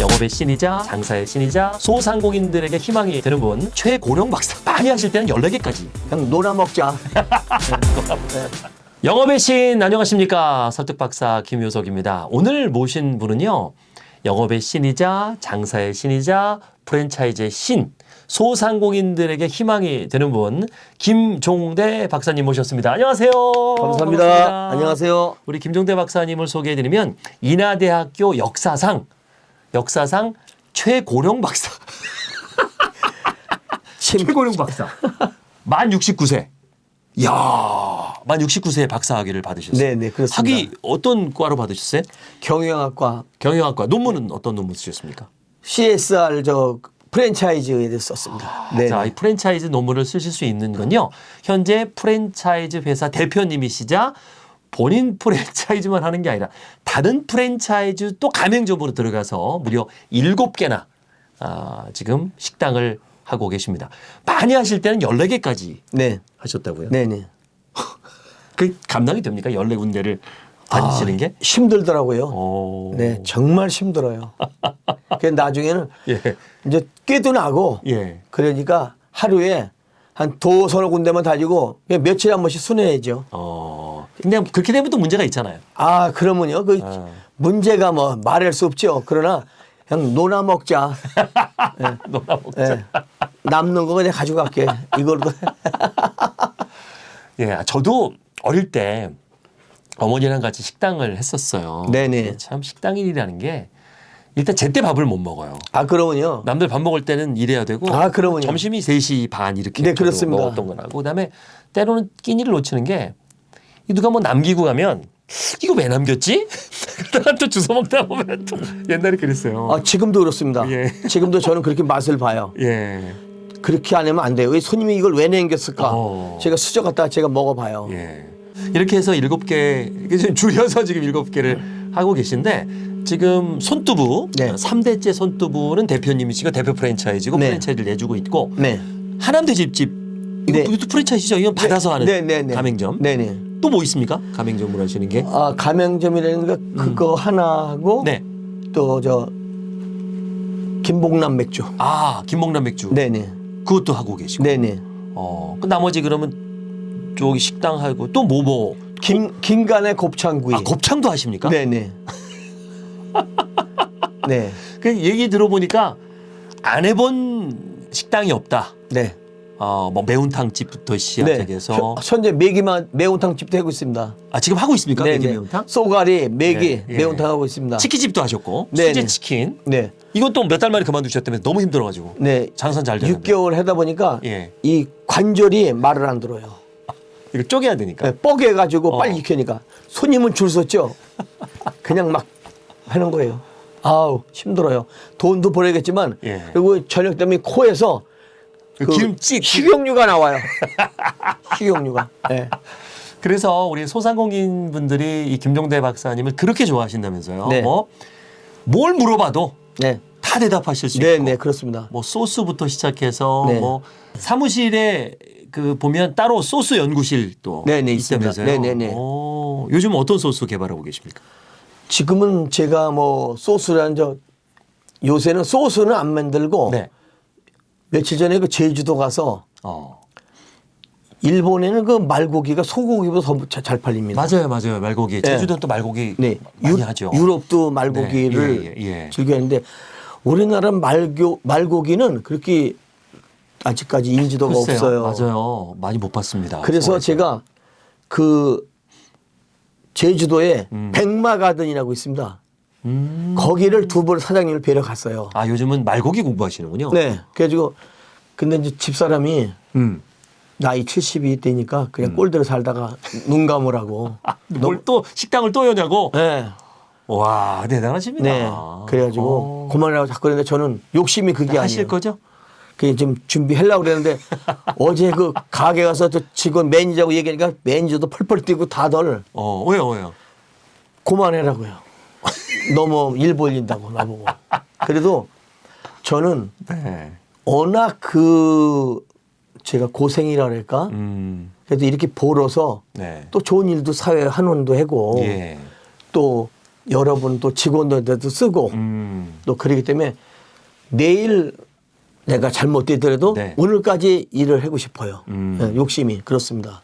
영업의 신이자 장사의 신이자 소상공인들에게 희망이 되는 분 최고령 박사 많이 하실 때는 14개까지 그냥 놀아 먹자. 영업의 신 안녕하십니까 설득 박사 김효석입니다. 오늘 모신 분은요 영업의 신이자 장사의 신이자 프랜차이즈의 신 소상공인들에게 희망이 되는 분 김종대 박사님 모셨습니다. 안녕하세요. 감사합니다. 반갑습니다. 안녕하세요. 우리 김종대 박사님을 소개해드리면 인하대학교 역사상 역사상 최고령 박사 침, 최고령 박사 만 69세. 이야, 만 69세에 박사학위를 받으셨어요. 네, 네, 그렇습니다. 학위 어떤 과로 받으셨어요? 경영학과 경영학과. 논문은 어떤 논문 쓰셨습니까? CSR 저 프랜차이즈에 대해서 썼습니다. 네. 자, 이 프랜차이즈 논문을 쓰실 수 있는 건요. 현재 프랜차이즈 회사 대표님이시자 본인 프랜차이즈만 하는 게 아니라 다른 프랜차이즈 또 가맹점으로 들어가서 무려 일곱 개나 아, 지금 식당을 하고 계십니다. 많이 하실 때는 14개까지 네. 하셨다고요? 네, 네. 그 감당이 됩니까? 14군데를 다니시는 게? 힘들더라고요. 오. 네, 정말 힘들어요. 그 나중에는 예. 이제 깨도 나고 예. 그러니까 하루에 한 도 서너 군데만 다니고 며칠에 한 번씩 순회해야죠. 어. 근데 그렇게 되면 또 문제가 있잖아요. 아, 그러면요. 그 아. 문제가 뭐 말할 수 없죠. 그러나 그냥 놀아 먹자. 놀아 먹자. 예. 남는 거 그냥 가져갈게. 이걸로. 예, 저도 어릴 때 어머니랑 같이 식당을 했었어요. 네네. 참 식당일이라는 게 일단 제때 밥을 못 먹어요. 아, 그러면요. 남들 밥 먹을 때는 일해야 되고 아, 그러면요. 점심이 3시 반 이렇게 네, 그렇습니다. 먹었던 거라고 그다음에 때로는 끼니를 놓치는 게이 누가 뭐 남기고 가면 이거 왜 남겼지? 그러다가 또 주워 먹다 보면 또 옛날에 그랬어요. 아, 지금도 그렇습니다. 예. 지금도 저는 그렇게 맛을 봐요. 예. 그렇게 안 하면 안 돼요. 왜 손님이 이걸 왜 남겼을까? 어. 제가 수저 갖다가 제가 먹어봐요. 예. 이렇게 해서 일곱 개, 줄여서 지금 일곱 개를 하고 계신데 지금 손두부, 네. 삼대째 손두부는 대표님이시고 대표 프랜차이즈고 네. 프랜차이즈를 내주고 있고 네. 하남대 집집 네. 이것도 프랜차이즈죠. 이건 받아서 하는 네, 네, 네. 가맹점. 네네. 또 뭐 있습니까? 가맹점으로 하시는 게. 아, 가맹점이라는 거 그거 하나 하고 네. 또 저 김봉남 맥주. 아, 김목남 맥주. 네네. 그것도 하고 계시고. 네네. 어, 그 나머지 그러면 저기 식당 하고 또 뭐 뭐. 김 김간의 곱창구이. 아, 곱창도 하십니까? 네네. 네. 그 얘기 들어보니까 안 해본 식당이 없다. 네. 어, 뭐 매운탕 집부터 네. 시작해서 현- 현재 매기만 매운탕 집도 하고 있습니다. 아 지금 하고 있습니까? 네, 매기 네. 매운탕? 쏘가리, 매기, 네, 예. 매운탕 하고 있습니다. 치킨집도 하셨고 네, 수제 네. 치킨 네. 이것도 몇 달 만에 그만두셨다면 너무 힘들어가지고 네. 장사 잘 되는데 6개월 하다 보니까 예. 이 관절이 말을 안 들어요. 이거 쪼개야 되니까 네, 뻐개가지고 어. 빨리 익히니까 손님은 줄 섰죠. 그냥 막 하는 거예요. 아우 힘들어요. 돈도 벌어야겠지만 예. 그리고 저녁 되면 코에서 그그 김치 식용유가 나와요. 식용유가. 네. 그래서 우리 소상공인 분들이 이 김종대 박사님을 그렇게 좋아하신다면서요. 네. 뭐뭘 물어봐도 네. 다 대답하실 수 네, 있고 네, 그렇습니다. 뭐 소스부터 시작해서 네. 뭐 사무실에 그 보면 따로 소스 연구실 또 네, 네. 있다면서요. 네, 네, 네. 오, 요즘 어떤 소스 개발하고 계십니까? 지금은 제가 뭐 소스란 저 요새는 소스는 안 만들고 네. 며칠 전에 그 제주도 가서 어. 일본에는 그 말고기가 소고기보다 더 잘 팔립니다. 맞아요, 맞아요. 말고기. 제주도는 또 말고기 네. 많이 유, 하죠. 유럽도 말고기를 네, 예, 예, 예. 즐겨하는데 우리나라 말교 말고기는 그렇게 아직까지 인지도가 글쎄요. 없어요. 맞아요. 많이 못 봤습니다. 그래서 서울에서. 제가 그 제주도에 음. 백마 가든이라고 있습니다. 음. 거기를 두 번 사장님을 뵈러 갔어요. 아 요즘은 말고기 공부하시는군요. 네. 그래가지고 근데 이제 집사람이 음. 나이 70이 되니까 그냥 꼴대로 살다가 눈 감으라고. 아, 뭘또 식당을 또 여냐고? 네. 와 대단하십니다. 네. 그래가지고 어. 그만하라고 자꾸 그랬는데 저는 욕심이 그게 아니에요. 거죠? 그게 좀 준비하려고 그랬는데 어제 그 가게 가서 저 직원 매니저하고 얘기하니까 매니저도 펄펄 뛰고 다들 어 왜요 왜요? 그만해라고요. 너무 일 벌린다고 나보고. 그래도 저는 네. 워낙 그 제가 고생이라 그럴까? 음. 그래도 이렇게 벌어서 네. 또 좋은 일도 사회에 한원도 하고 예. 또 여러분 또 직원들한테도 쓰고 음. 또 그러기 때문에 내일 내가 잘못되더라도 네. 오늘까지 일을 하고 싶어요. 음. 예, 욕심이 그렇습니다.